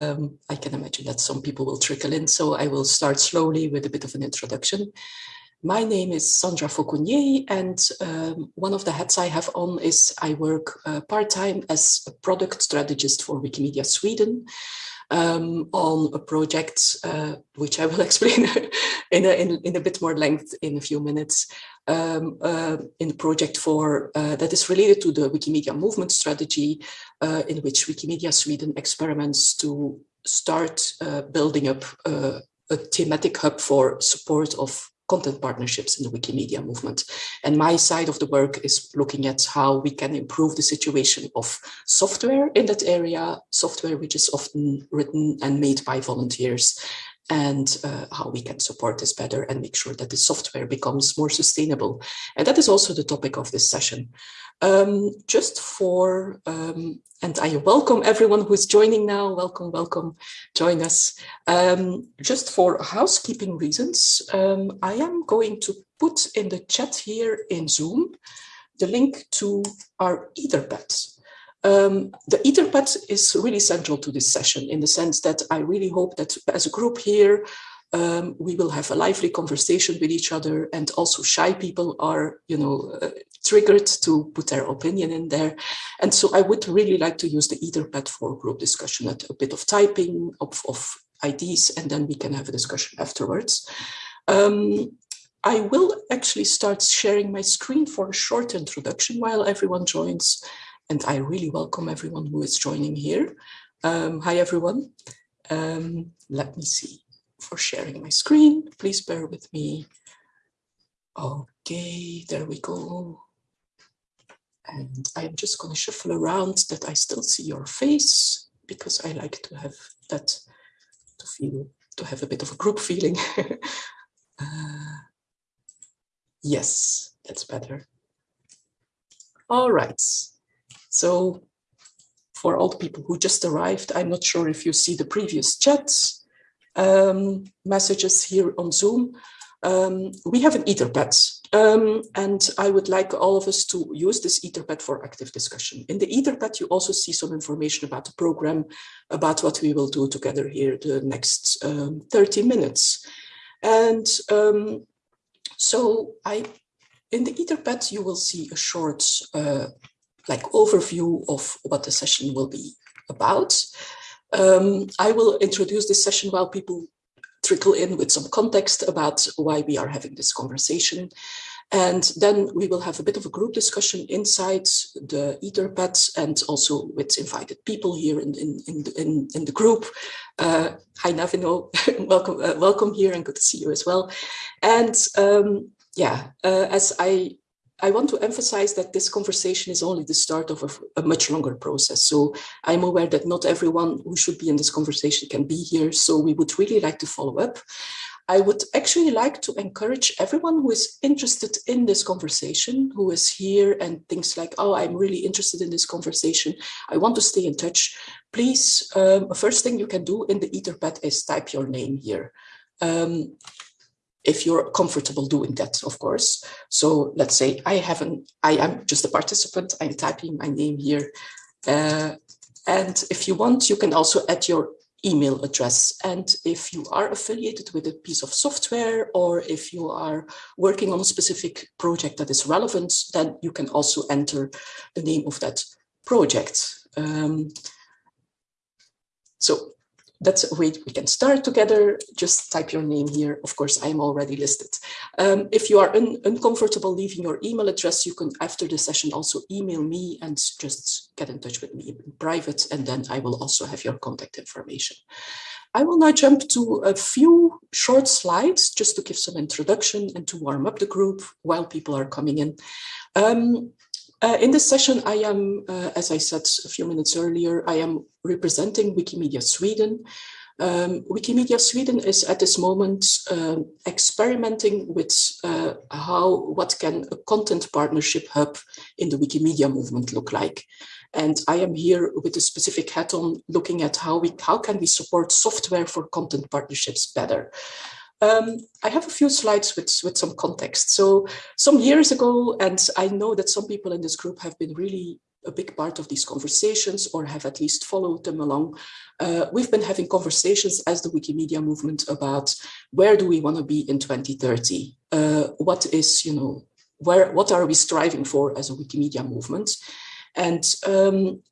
um, I can imagine that some people will trickle in, so I will start slowly with a bit of an introduction. My name is Sandra Fauconnier, and um, one of the hats I have on is I work uh, part-time as a product strategist for Wikimedia Sweden um, on a project, uh, which I will explain in, a, in, in, a bit more length in a few minutes, um, uh, in a project for uh, that is related to the Wikimedia movement strategy, uh, in which Wikimedia Sweden experiments to start uh, building up uh, a thematic hub for support of content partnerships in the Wikimedia movement. And my side of the work is looking at how we can improve the situation of software in that area, software which is often written and made by volunteers, and uh, how we can support this better and make sure that the software becomes more sustainable. And that is also the topic of this session. Um, just for, um, and I welcome everyone who is joining now, welcome, welcome, join us. Um, just for housekeeping reasons, um, I am going to put in the chat here in Zoom the link to our Etherpad. Um, the Etherpad is really central to this session in the sense that I really hope that as a group here, um, we will have a lively conversation with each other and also shy people are, you know, uh, triggered to put their opinion in there. And so I would really like to use the Etherpad for group discussion, a bit of typing of, of ideas, and then we can have a discussion afterwards. Um, I will actually start sharing my screen for a short introduction while everyone joins. And I really welcome everyone who is joining here. Um, hi, everyone. Um, let me see for sharing my screen. Please bear with me. Okay, there we go. And I'm just going to shuffle around that I still see your face because I like to have that to feel to have a bit of a group feeling. uh, yes, that's better. All right. So for all the people who just arrived, I'm not sure if you see the previous chats um, messages here on Zoom. Um, we have an Etherpad, um, and I would like all of us to use this Etherpad for active discussion. In the Etherpad, you also see some information about the program, about what we will do together here the next um, 30 minutes. And um, so I, in the Etherpad, you will see a short uh, like overview of what the session will be about. Um, I will introduce this session while people trickle in with some context about why we are having this conversation. And then we will have a bit of a group discussion inside the Etherpad and also with invited people here in, in, in, in, in the group. Uh, hi, Navino, welcome, uh, welcome here and good to see you as well. And um, yeah, uh, as I I want to emphasize that this conversation is only the start of a, a, much longer process. So I'm aware that not everyone who should be in this conversation can be here. So we would really like to follow up. I would actually like to encourage everyone who is interested in this conversation, who is here and thinks like, oh, I'm really interested in this conversation. I want to stay in touch. Please, um, first thing you can do in the Etherpad is type your name here. Um, if you're comfortable doing that, of course. So let's say I haven't, I am just a participant, I'm typing my name here. Uh, and if you want, you can also add your email address. And if you are affiliated with a piece of software or if you are working on a specific project that is relevant, then you can also enter the name of that project. Um, so that's a way we can start together. Just type your name here. Of course, I'm already listed. Um, if you are un uncomfortable leaving your email address, you can, after the session, also email me and just get in touch with me in private, and then I will also have your contact information. I will now jump to a few short slides just to give some introduction and to warm up the group while people are coming in. Um, uh, in this session, I am, uh, as I said a few minutes earlier, I am representing Wikimedia Sweden. Um, Wikimedia Sweden is at this moment uh, experimenting with uh, how, what can a content partnership hub in the Wikimedia movement look like. And I am here with a specific hat on looking at how we, how can we support software for content partnerships better. Um, I have a few slides with, with some context. So some years ago, and I know that some people in this group have been really a big part of these conversations or have at least followed them along, uh, we've been having conversations as the Wikimedia movement about where do we want to be in 2030? Uh, what is, you know, where, what are we striving for as a Wikimedia movement? And um,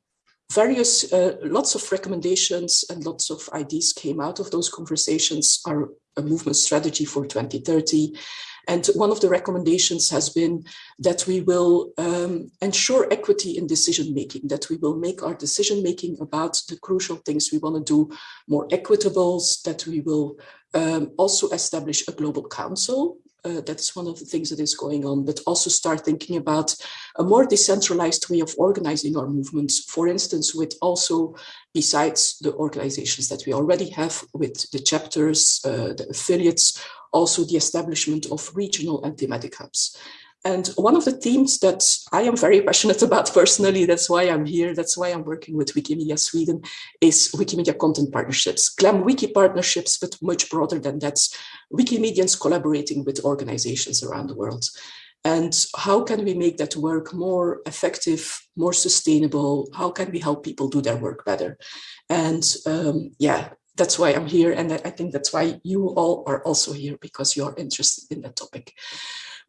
various, uh, lots of recommendations and lots of ideas came out of those conversations. Our a movement strategy for 2030. And one of the recommendations has been that we will um, ensure equity in decision making, that we will make our decision making about the crucial things we want to do more equitable, that we will um, also establish a global council uh, that's one of the things that is going on, but also start thinking about a more decentralized way of organizing our movements, for instance, with also, besides the organizations that we already have with the chapters, uh, the affiliates, also the establishment of regional and thematic hubs. And one of the themes that I am very passionate about personally, that's why I'm here, that's why I'm working with Wikimedia Sweden, is Wikimedia content partnerships, GLAM Wiki partnerships, but much broader than that, Wikimedians collaborating with organizations around the world. And how can we make that work more effective, more sustainable? How can we help people do their work better? And um, yeah, that's why I'm here. And I think that's why you all are also here because you're interested in that topic.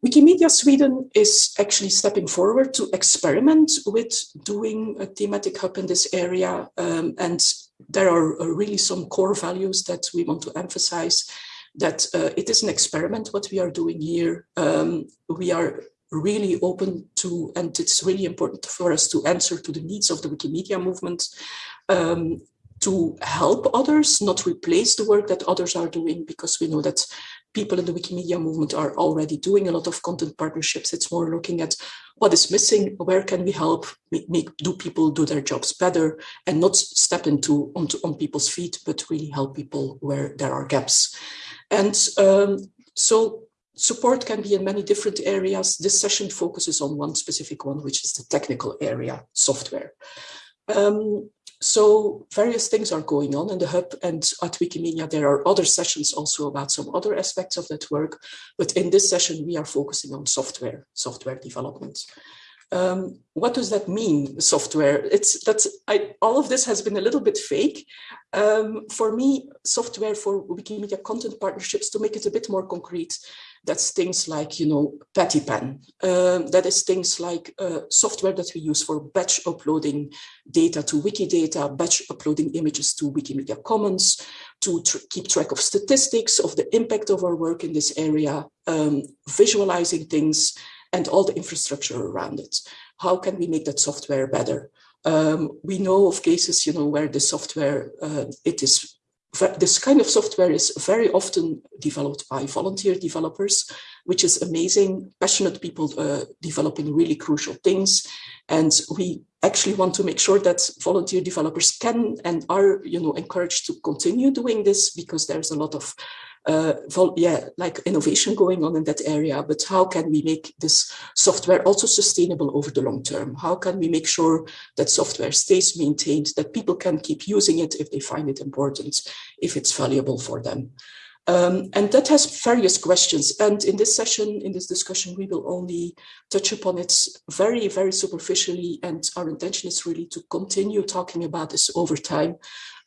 Wikimedia Sweden is actually stepping forward to experiment with doing a thematic hub in this area. Um, and there are uh, really some core values that we want to emphasize that uh, it is an experiment what we are doing here. Um, we are really open to, and it's really important for us to answer to the needs of the Wikimedia movement, um, to help others, not replace the work that others are doing, because we know that people in the Wikimedia movement are already doing a lot of content partnerships. It's more looking at what is missing, where can we help make, do people do their jobs better and not step into onto on people's feet, but really help people where there are gaps. And um, so support can be in many different areas. This session focuses on one specific one, which is the technical area, software. Um, so various things are going on in the hub and at Wikimedia there are other sessions also about some other aspects of that work. But in this session, we are focusing on software, software development. Um, what does that mean, software? It's that's I, all of this has been a little bit fake. Um, for me, software for Wikimedia content partnerships, to make it a bit more concrete, that's things like, you know, Pattypan. Um, that is things like uh, software that we use for batch uploading data to Wikidata, batch uploading images to Wikimedia Commons, to tr keep track of statistics of the impact of our work in this area, um, visualizing things, and all the infrastructure around it. How can we make that software better? Um, we know of cases, you know, where the software, uh, it is this kind of software is very often developed by volunteer developers, which is amazing, passionate people uh, developing really crucial things. And we actually want to make sure that volunteer developers can and are you know, encouraged to continue doing this because there's a lot of uh, vol yeah, like innovation going on in that area, but how can we make this software also sustainable over the long term? How can we make sure that software stays maintained, that people can keep using it if they find it important, if it's valuable for them? Um, and that has various questions. And in this session, in this discussion, we will only touch upon it very, very superficially. And our intention is really to continue talking about this over time.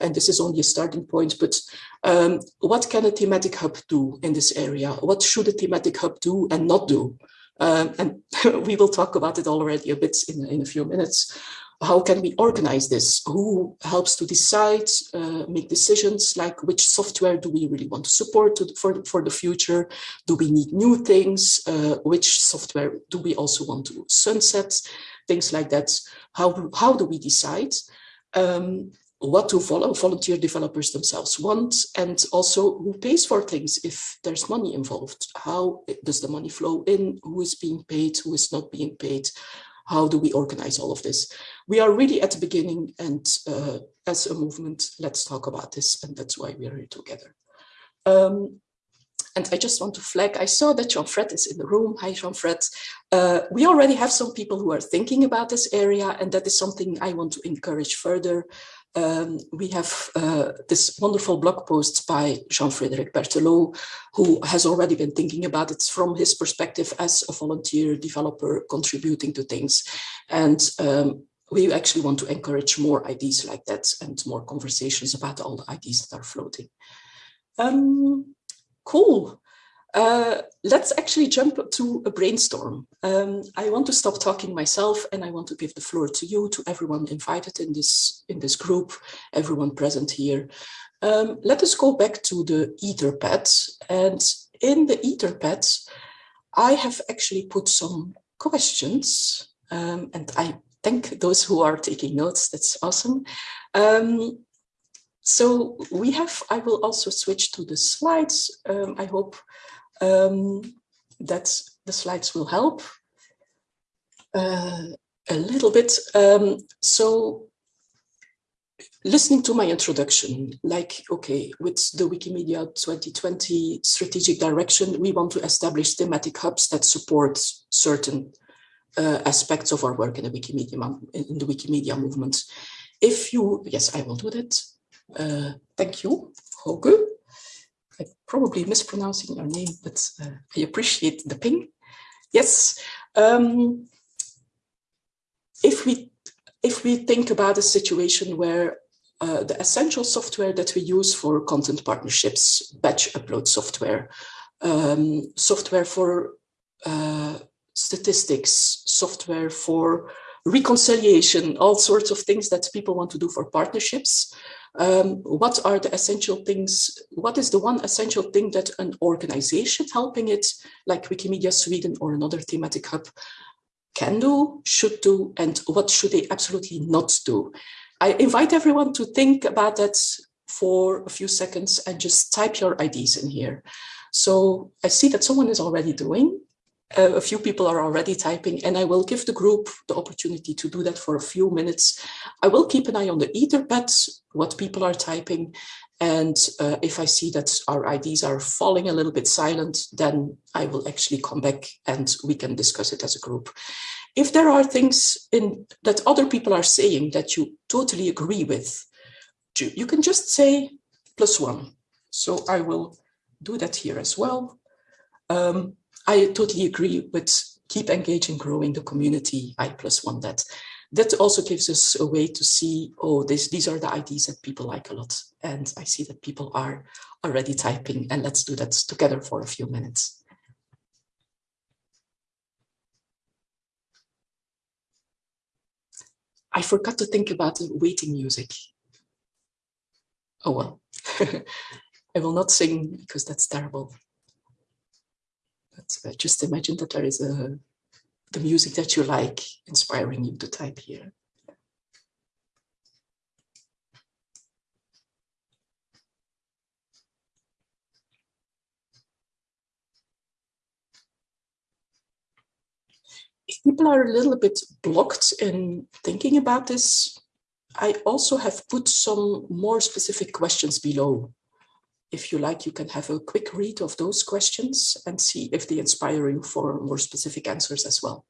And this is only a starting point, but um, what can a thematic hub do in this area? What should a thematic hub do and not do? Um, and we will talk about it already a bit in, in a few minutes how can we organize this? Who helps to decide, uh, make decisions like which software do we really want to support to, for, for the future? Do we need new things? Uh, which software do we also want to sunset? Things like that. How, how do we decide? Um, what do volunteer developers themselves want and also who pays for things if there's money involved how does the money flow in who is being paid who is not being paid how do we organize all of this? We are really at the beginning and uh, as a movement, let's talk about this and that's why we are here together. Um, and I just want to flag, I saw that Jean-Fred is in the room. Hi, Jean-Fred. Uh, we already have some people who are thinking about this area, and that is something I want to encourage further um, we have uh, this wonderful blog post by Jean-Frédéric Berthelot, who has already been thinking about it from his perspective as a volunteer developer contributing to things. And um, we actually want to encourage more ideas like that and more conversations about all the ideas that are floating. Um, cool. Uh, let's actually jump to a brainstorm. Um, I want to stop talking myself and I want to give the floor to you, to everyone invited in this, in this group, everyone present here. Um, let us go back to the Etherpad. And in the Etherpad, I have actually put some questions um, and I thank those who are taking notes. That's awesome. Um, so we have, I will also switch to the slides. Um, I hope um, that the slides will help uh, a little bit. Um, so listening to my introduction, like, okay, with the Wikimedia 2020 strategic direction, we want to establish thematic hubs that support certain uh, aspects of our work in the Wikimedia in the Wikimedia movement. If you, yes, I will do that. Uh, thank you, Hoge. I'm probably mispronouncing your name, but uh, I appreciate the ping. Yes. Um, if we if we think about a situation where uh, the essential software that we use for content partnerships, batch upload software, um, software for uh, statistics, software for reconciliation, all sorts of things that people want to do for partnerships. Um, what are the essential things? What is the one essential thing that an organization helping it, like Wikimedia Sweden or another thematic hub, can do, should do, and what should they absolutely not do? I invite everyone to think about that for a few seconds and just type your ideas in here. So I see that someone is already doing. Uh, a few people are already typing and I will give the group the opportunity to do that for a few minutes. I will keep an eye on the etherpad, what people are typing. And uh, if I see that our IDs are falling a little bit silent, then I will actually come back and we can discuss it as a group. If there are things in that other people are saying that you totally agree with, you can just say plus one. So I will do that here as well. Um, I totally agree with keep engaging, growing the community, I plus one that. That also gives us a way to see, oh, this, these are the ideas that people like a lot. And I see that people are already typing and let's do that together for a few minutes. I forgot to think about the waiting music. Oh well, I will not sing because that's terrible. Just imagine that there is a the music that you like inspiring you to type here. If people are a little bit blocked in thinking about this, I also have put some more specific questions below if you like, you can have a quick read of those questions and see if they inspire you for more specific answers as well.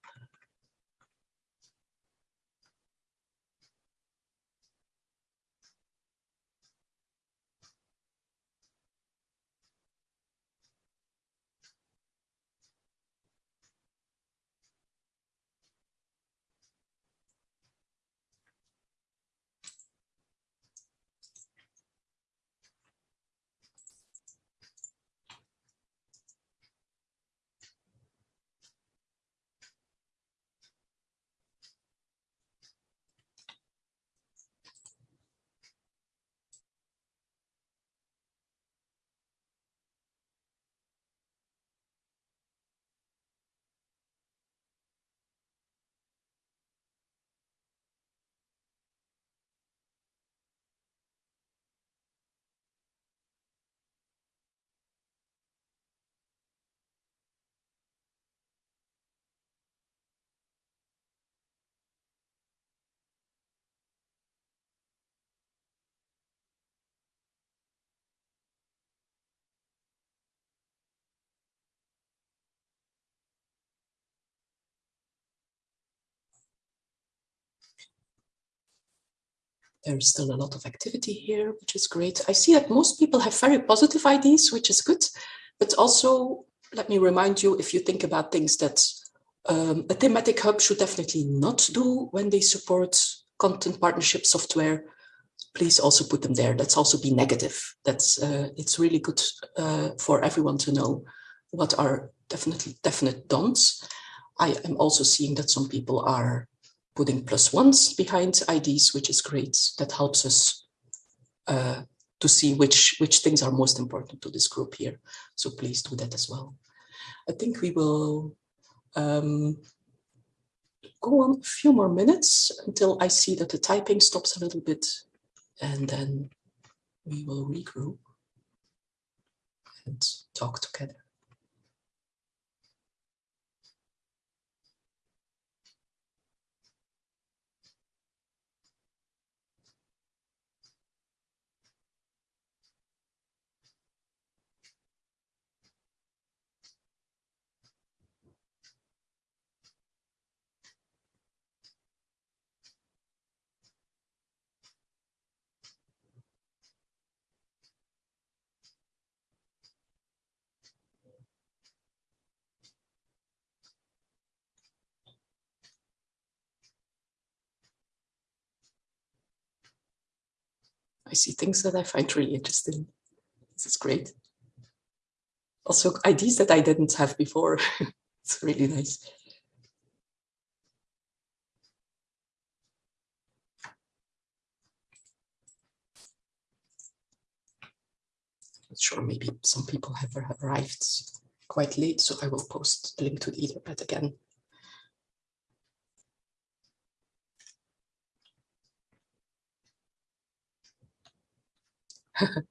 There's still a lot of activity here, which is great. I see that most people have very positive ideas, which is good. But also, let me remind you, if you think about things that um, a thematic hub should definitely not do when they support content partnership software. Please also put them there. Let's also be negative. That's uh, it's really good uh, for everyone to know what are definitely definite don'ts. I am also seeing that some people are putting plus ones behind IDs, which is great. That helps us uh, to see which, which things are most important to this group here. So please do that as well. I think we will um, go on a few more minutes until I see that the typing stops a little bit and then we will regroup and talk together. I see things that I find really interesting. This is great. Also ideas that I didn't have before. it's really nice. Not sure, maybe some people have arrived quite late, so I will post the link to the Etherpad again.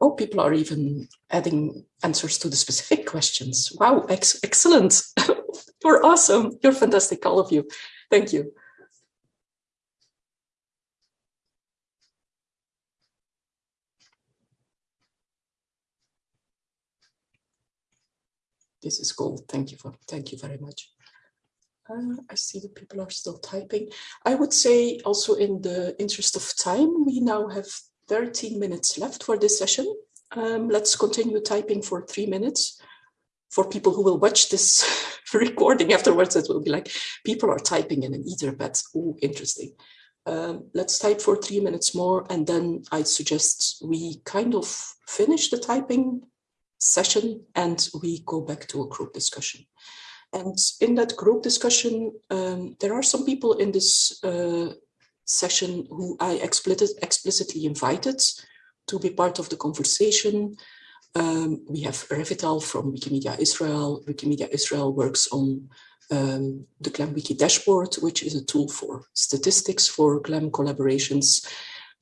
oh, people are even adding answers to the specific questions. Wow, ex excellent. You're awesome. You're fantastic, all of you. Thank you. This is gold. Thank you for thank you very much. Uh, I see that people are still typing. I would say also in the interest of time, we now have 13 minutes left for this session. Um, let's continue typing for three minutes. For people who will watch this recording afterwards, it will be like, people are typing in an Etherpad. Oh, interesting. Um, let's type for three minutes more, and then I suggest we kind of finish the typing session and we go back to a group discussion. And in that group discussion, um, there are some people in this uh, session who I explicit, explicitly invited to be part of the conversation. Um, we have Revital from Wikimedia Israel. Wikimedia Israel works on um, the GLAM Wiki dashboard, which is a tool for statistics for GLAM collaborations.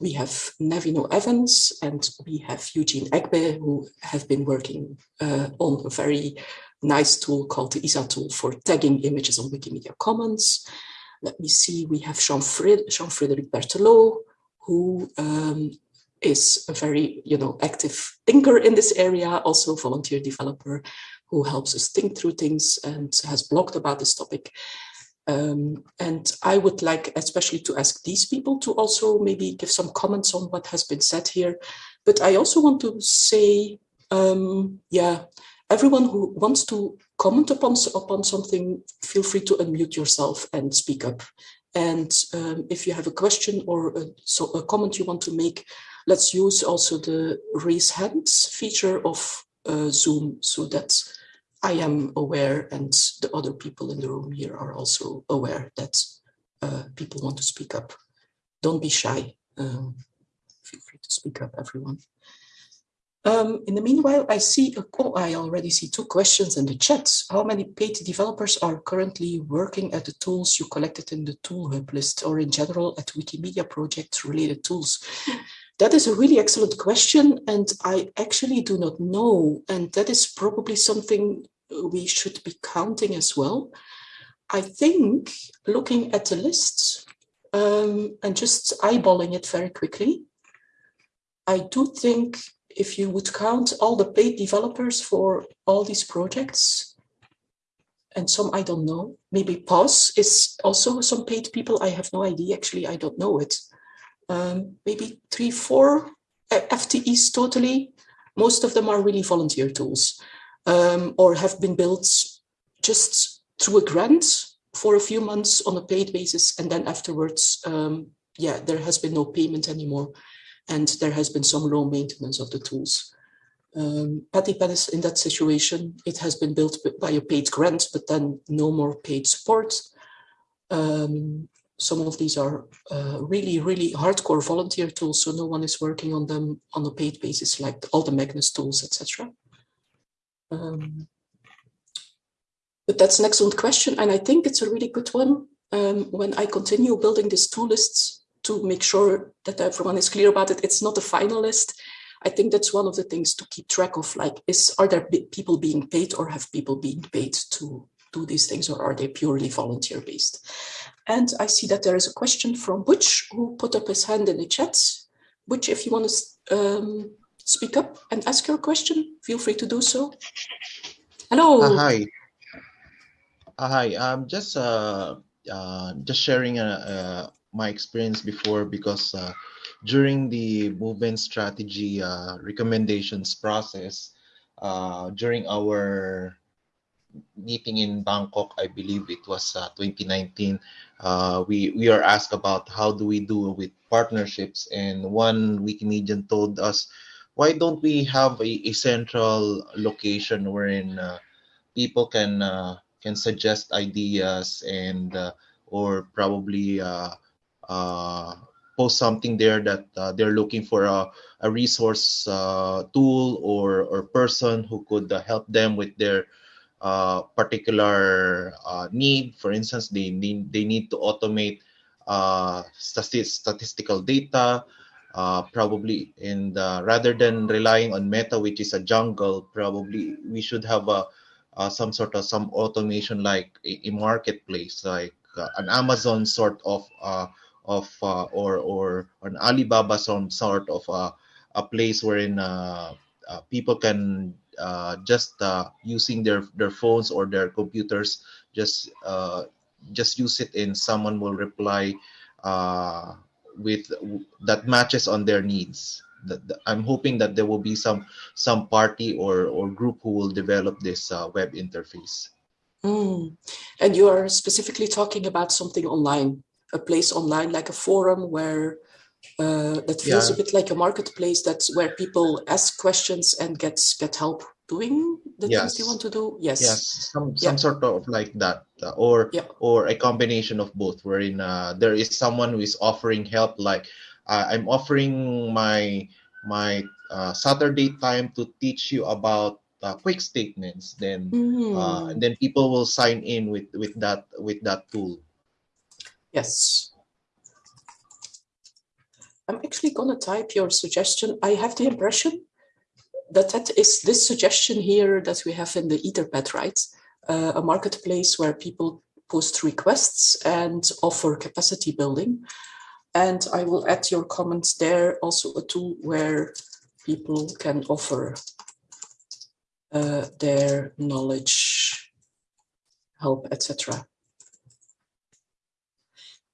We have Navino Evans and we have Eugene Egbe, who have been working uh, on a very nice tool called the ISA tool for tagging images on Wikimedia Commons. Let me see, we have Jean-Frédéric Jean Berthelot, who um, is a very you know, active thinker in this area, also a volunteer developer who helps us think through things and has blogged about this topic. Um, and I would like especially to ask these people to also maybe give some comments on what has been said here. But I also want to say, um, yeah, everyone who wants to comment upon, upon something, feel free to unmute yourself and speak up. And um, if you have a question or a, so a comment you want to make, let's use also the raise hands feature of uh, Zoom so that I am aware and the other people in the room here are also aware that uh, people want to speak up. Don't be shy. Um, feel free to speak up, everyone. Um, in the meanwhile, I see, a, oh, I already see two questions in the chat. How many paid developers are currently working at the tools you collected in the tool hub list or in general at Wikimedia project related tools? That is a really excellent question and I actually do not know. And that is probably something we should be counting as well. I think looking at the list um, and just eyeballing it very quickly, I do think if you would count all the paid developers for all these projects, and some I don't know, maybe POS is also some paid people. I have no idea, actually, I don't know it. Um, maybe three, four FTEs totally. Most of them are really volunteer tools um, or have been built just through a grant for a few months on a paid basis. And then afterwards, um, yeah, there has been no payment anymore. And there has been some low maintenance of the tools. Um, Pattypan is in that situation. It has been built by a paid grant, but then no more paid support. Um, some of these are uh, really, really hardcore volunteer tools, so no one is working on them on a paid basis, like all the Magnus tools, etc. Um, but that's an excellent question, and I think it's a really good one. Um, when I continue building these tool lists to make sure that everyone is clear about it, it's not a final list. I think that's one of the things to keep track of, like, is are there people being paid or have people been paid to do these things or are they purely volunteer based? And I see that there is a question from Butch who put up his hand in the chat. Butch, if you want to um, speak up and ask your question, feel free to do so. Hello. Uh, hi. Uh, hi. I'm just uh, uh, just sharing uh, my experience before because uh, during the movement strategy uh, recommendations process, uh, during our meeting in Bangkok, I believe it was uh, 2019, uh, we, we are asked about how do we do with partnerships. And one Wikimedian told us, why don't we have a, a central location wherein uh, people can can suggest ideas and or probably uh, post something there that they're looking for a, a resource tool or, or person who could help them with their uh, particular uh, need. For instance, they need they need to automate uh, statistical data, uh, probably, and rather than relying on Meta, which is a jungle, probably we should have a some sort of some automation like a, a marketplace, like an Amazon sort of of or or an Alibaba some sort of a place wherein people can uh, just uh, using their their phones or their computers just uh, just use it and someone will reply uh, with that matches on their needs. I'm hoping that there will be some some party or or group who will develop this uh, web interface. Mm. and you are specifically talking about something online a place online like a forum where uh, that feels yeah. a bit like a marketplace that's where people ask questions and get get help doing the yes. things you want to do yes yes some some yeah. sort of like that uh, or yeah. or a combination of both wherein uh, there is someone who is offering help like uh, i'm offering my my uh, saturday time to teach you about uh, QuickStatements then mm. and then people will sign in with with that with that tool yes I'm actually going to type your suggestion. I have the impression that that is this suggestion here that we have in the Etherpad, right? Uh, a marketplace where people post requests and offer capacity building. And I will add your comments there, also a tool where people can offer uh, their knowledge, help, etc.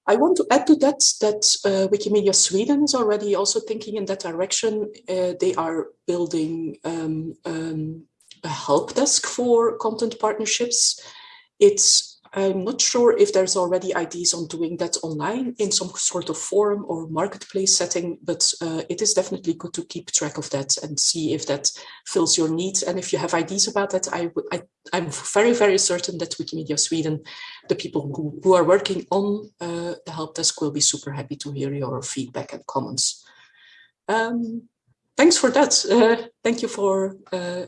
I want to add to that that uh, Wikimedia Sweden is already also thinking in that direction. Uh, they are building um, um, a help desk for content partnerships. It's I'm not sure if there's already ideas on doing that online in some sort of forum or marketplace setting, but uh, it is definitely good to keep track of that and see if that fills your needs. And if you have ideas about that, I, I, I'm very, very certain that Wikimedia Sweden, the people who, who are working on uh, the help desk will be super happy to hear your feedback and comments. Um, thanks for that. Uh, thank you for uh,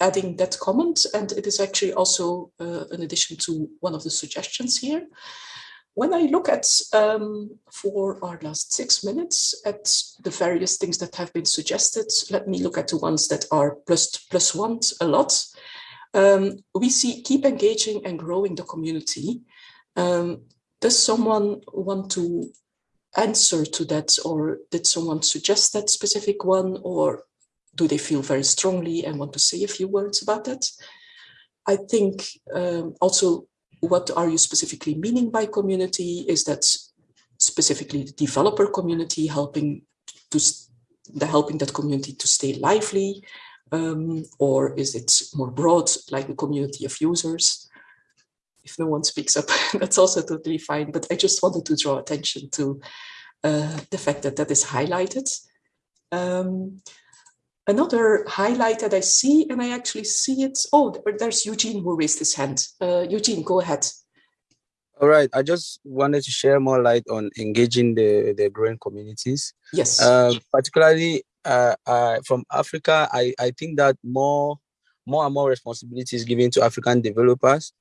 adding that comment. And it is actually also uh, an addition to one of the suggestions here. When I look at, um, for our last six minutes, at the various things that have been suggested, let me look at the ones that are plus, plus one a lot. Um, we see keep engaging and growing the community. Um, does someone want to answer to that or did someone suggest that specific one or do they feel very strongly and want to say a few words about that? I think um, also what are you specifically meaning by community? Is that specifically the developer community helping to the helping that community to stay lively? Um, or is it more broad, like the community of users? If no one speaks up, that's also totally fine. But I just wanted to draw attention to uh, the fact that that is highlighted. Um, another highlight that I see, and I actually see it. Oh, there's Eugene who raised his hand. Uh, Eugene, go ahead. All right, I just wanted to share more light on engaging the, the growing communities. Yes. Uh, particularly uh, uh, from Africa, I, I think that more more and more responsibility is given to African developers.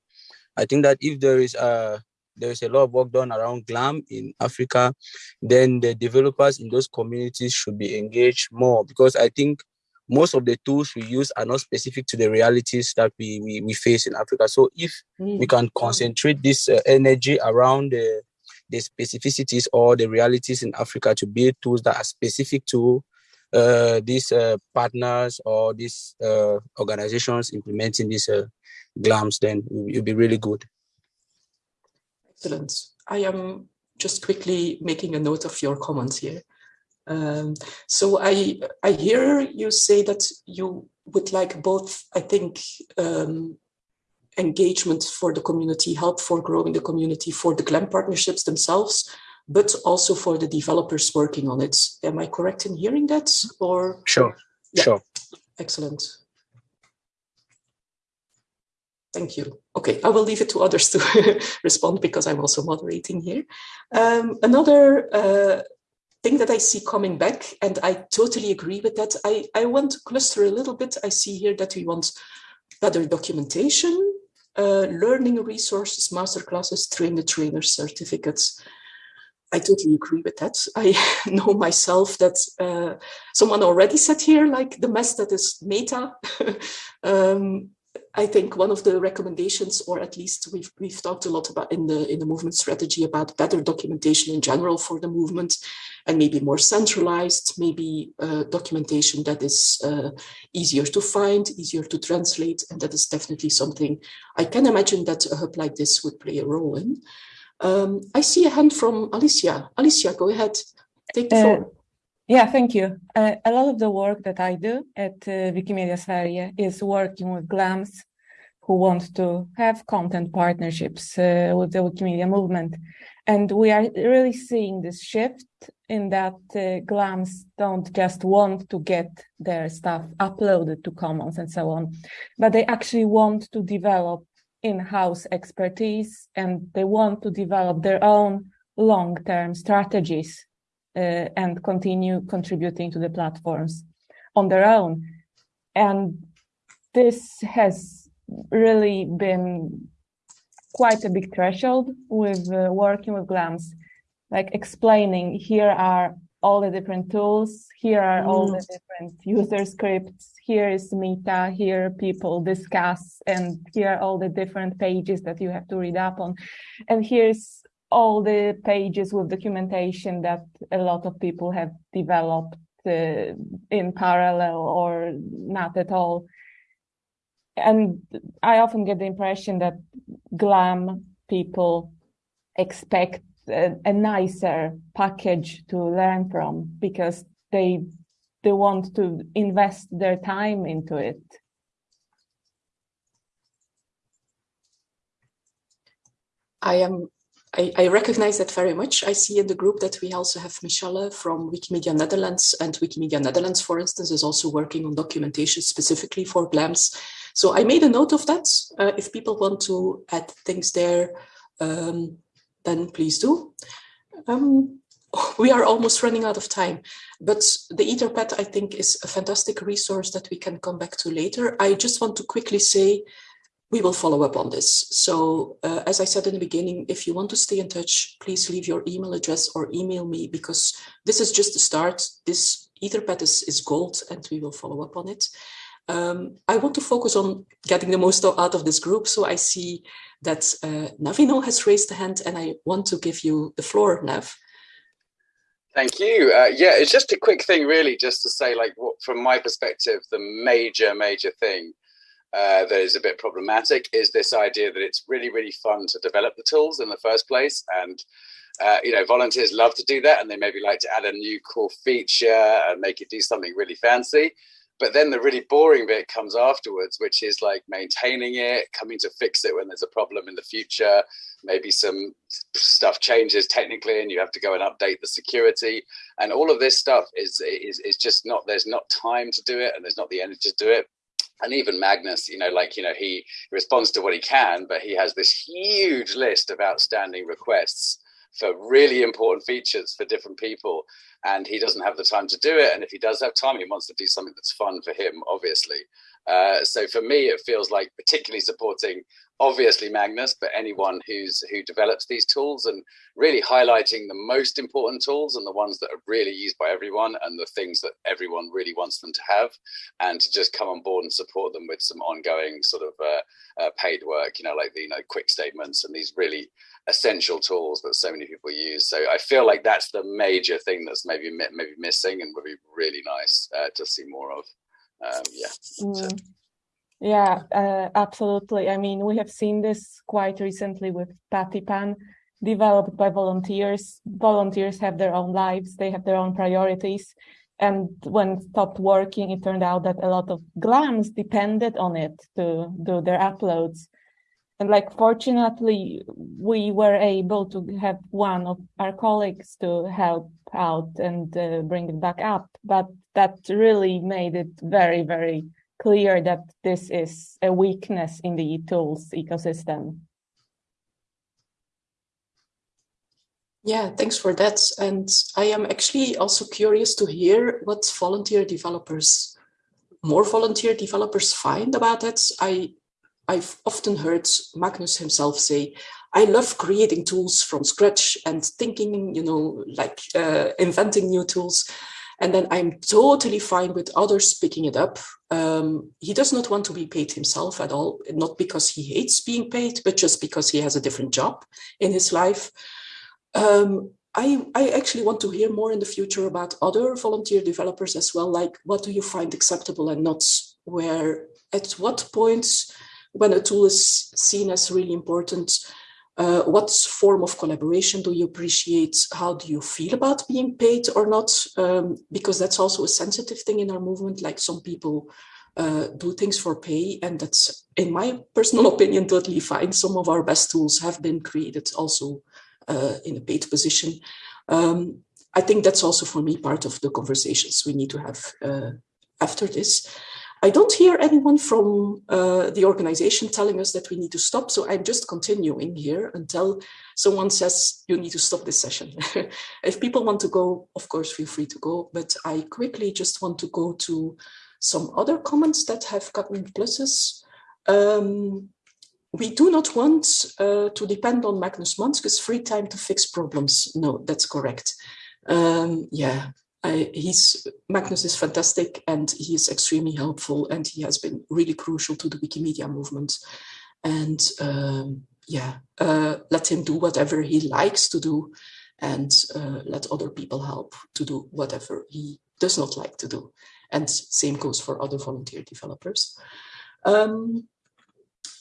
I think that if there is a there is a lot of work done around GLAM in Africa, then the developers in those communities should be engaged more because I think most of the tools we use are not specific to the realities that we, we, we face in Africa. So if mm. we can concentrate this uh, energy around the, the specificities or the realities in Africa to build tools that are specific to uh, these uh, partners or these uh, organizations implementing these uh, GLAMs, then it will be really good. Excellent. I am just quickly making a note of your comments here. Um, so I I hear you say that you would like both, I think, um, engagement for the community, help for growing the community, for the GLAM partnerships themselves, but also for the developers working on it. Am I correct in hearing that? Or sure, yeah. sure. Excellent. Thank you. Okay, I will leave it to others to respond because I'm also moderating here. Um, another uh, thing that I see coming back, and I totally agree with that. I, I want to cluster a little bit. I see here that we want better documentation, uh, learning resources, masterclasses, train the trainer certificates. I totally agree with that. I know myself that uh, someone already said here, like the mess that is meta. um, I think one of the recommendations, or at least we've we've talked a lot about in the in the movement strategy about better documentation in general for the movement, and maybe more centralized, maybe uh, documentation that is uh, easier to find, easier to translate, and that is definitely something I can imagine that a hub like this would play a role in. Um, I see a hand from Alicia. Alicia, go ahead. Take the uh, floor. Yeah, thank you. Uh, a lot of the work that I do at uh, Wikimedia Sverige is working with GLAMs who want to have content partnerships uh, with the Wikimedia movement. And we are really seeing this shift in that uh, GLAMs don't just want to get their stuff uploaded to Commons and so on, but they actually want to develop in-house expertise and they want to develop their own long-term strategies and continue contributing to the platforms on their own. And this has really been quite a big threshold with uh, working with GLAMs, like explaining here are all the different tools, here are all the mm. different user scripts, here is meta, here people discuss, and here are all the different pages that you have to read up on. And here's all the pages with documentation that a lot of people have developed uh, in parallel or not at all. And I often get the impression that GLAM people expect a, a nicer package to learn from because they they want to invest their time into it. I am I, I, recognize that very much. I see in the group that we also have Michelle from Wikimedia Netherlands and Wikimedia Netherlands, for instance, is also working on documentation specifically for GLAMs. So I made a note of that. Uh, if people want to add things there, um, then please do. Um, we are almost running out of time, but the Etherpad, I think, is a fantastic resource that we can come back to later. I just want to quickly say we will follow up on this. So uh, as I said in the beginning, if you want to stay in touch, please leave your email address or email me because this is just the start. This Etherpad is, is gold and we will follow up on it. Um, I want to focus on getting the most out of this group. So I see that uh, Navino has raised a hand and I want to give you the floor, Nav. Thank you. Uh, yeah, it's just a quick thing, really, just to say, like, what, from my perspective, the major, major thing uh, that is a bit problematic is this idea that it's really, really fun to develop the tools in the first place. And uh, you know, volunteers love to do that and they maybe like to add a new cool feature and make it do something really fancy. But then the really boring bit comes afterwards, which is like maintaining it, coming to fix it when there's a problem in the future. Maybe some stuff changes technically and you have to go and update the security. And all of this stuff is, is, is just not, there's not time to do it and there's not the energy to do it and even Magnus, you know, like, you know, he responds to what he can, but he has this huge list of outstanding requests for really important features for different people. And he doesn't have the time to do it. And if he does have time, he wants to do something that's fun for him, obviously. Uh, so for me, it feels like particularly supporting obviously Magnus, but anyone who's who develops these tools and really highlighting the most important tools and the ones that are really used by everyone and the things that everyone really wants them to have, and to just come on board and support them with some ongoing sort of uh, uh, paid work, you know, like the you know QuickStatements and these really essential tools that so many people use. So I feel like that's the major thing that's maybe maybe missing and would be really nice uh, to see more of. Um, yeah. Mm. Yeah, uh, absolutely. I mean, we have seen this quite recently with Pattypan, developed by volunteers. Volunteers have their own lives, they have their own priorities. And when stopped working, it turned out that a lot of GLAMs depended on it to do their uploads. And like, fortunately, we were able to have one of our colleagues to help out and uh, bring it back up. But that really made it very, very clear that this is a weakness in the tools ecosystem. Yeah, thanks for that. And I am actually also curious to hear what volunteer developers, more volunteer developers find about it. I, I've often heard Magnus himself say, I love creating tools from scratch and thinking, you know, like uh, inventing new tools. And then I'm totally fine with others picking it up. Um, he does not want to be paid himself at all, not because he hates being paid, but just because he has a different job in his life. Um, I, I actually want to hear more in the future about other volunteer developers as well, like what do you find acceptable and not where, at what points when a tool is seen as really important, uh, what form of collaboration do you appreciate? How do you feel about being paid or not? Um, because that's also a sensitive thing in our movement. Like some people uh, do things for pay, and that's, in my personal opinion, totally fine. Some of our best tools have been created also uh, in a paid position. Um, I think that's also for me part of the conversations we need to have uh, after this. I don't hear anyone from uh, the organization telling us that we need to stop. So I'm just continuing here until someone says you need to stop this session. if people want to go, of course, feel free to go. But I quickly just want to go to some other comments that have gotten pluses. Um, we do not want uh, to depend on Magnus Manske's free time to fix problems. No, that's correct. Um, yeah, I, he's Magnus is fantastic and he is extremely helpful and he has been really crucial to the Wikimedia movement. And um, yeah, uh, let him do whatever he likes to do and uh, let other people help to do whatever he does not like to do. And same goes for other volunteer developers. Um,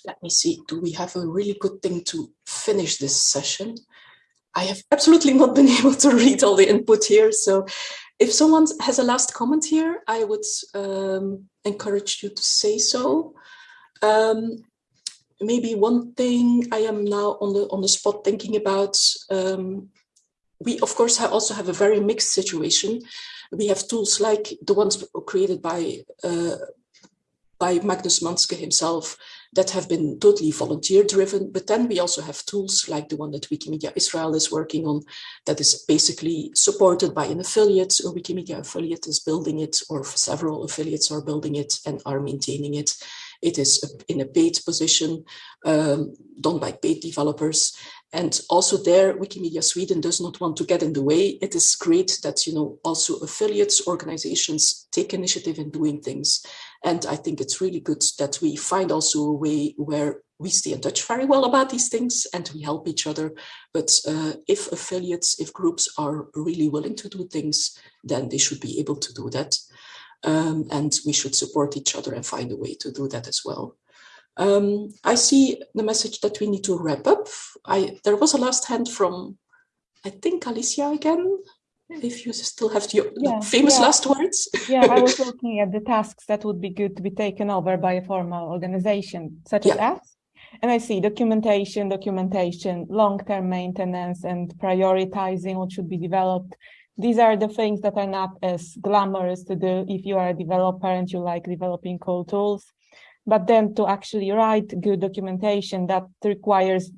let me see, do we have a really good thing to finish this session? I have absolutely not been able to read all the input here, so if someone has a last comment here, I would um, encourage you to say so. Um, maybe one thing I am now on the on the spot thinking about. Um, we of course also have a very mixed situation. We have tools like the ones created by uh, by Magnus Manske himself that have been totally volunteer driven. But then we also have tools like the one that Wikimedia Israel is working on that is basically supported by an affiliate. A Wikimedia affiliate is building it or several affiliates are building it and are maintaining it. It is in a paid position um, done by paid developers. And also there, Wikimedia Sweden does not want to get in the way. It is great that, you know, also affiliates, organizations take initiative in doing things. And I think it's really good that we find also a way where we stay in touch very well about these things and we help each other. But uh, if affiliates, if groups are really willing to do things, then they should be able to do that. Um, and we should support each other and find a way to do that as well. Um, I see the message that we need to wrap up. I, there was a last hand from I think Alicia again, if you still have your Yeah, famous yeah. last words. Yeah, I was looking at the tasks that would be good to be taken over by a formal organization such as us. And I see documentation, documentation, long-term maintenance, and prioritizing what should be developed. These are the things that are not as glamorous to do if you are a developer and you like developing cool tools. But then to actually write good documentation that requires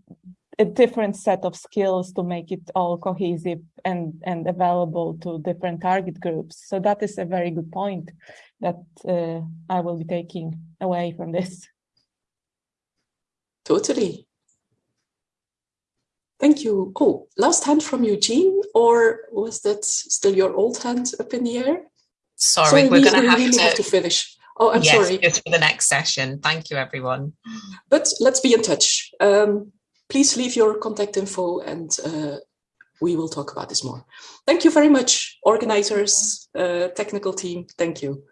a different set of skills to make it all cohesive and, and available to different target groups. So that is a very good point that uh, I will be taking away from this. Totally. Thank you. Oh, last hand from Eugene, or was that still your old hand up in the air? Sorry, we're we, going we to have really to, have to finish. Oh, I'm yes, sorry. just for the next session. Thank you, everyone. But let's be in touch. Um, please leave your contact info and uh, we will talk about this more. Thank you very much, organizers, uh, technical team. Thank you.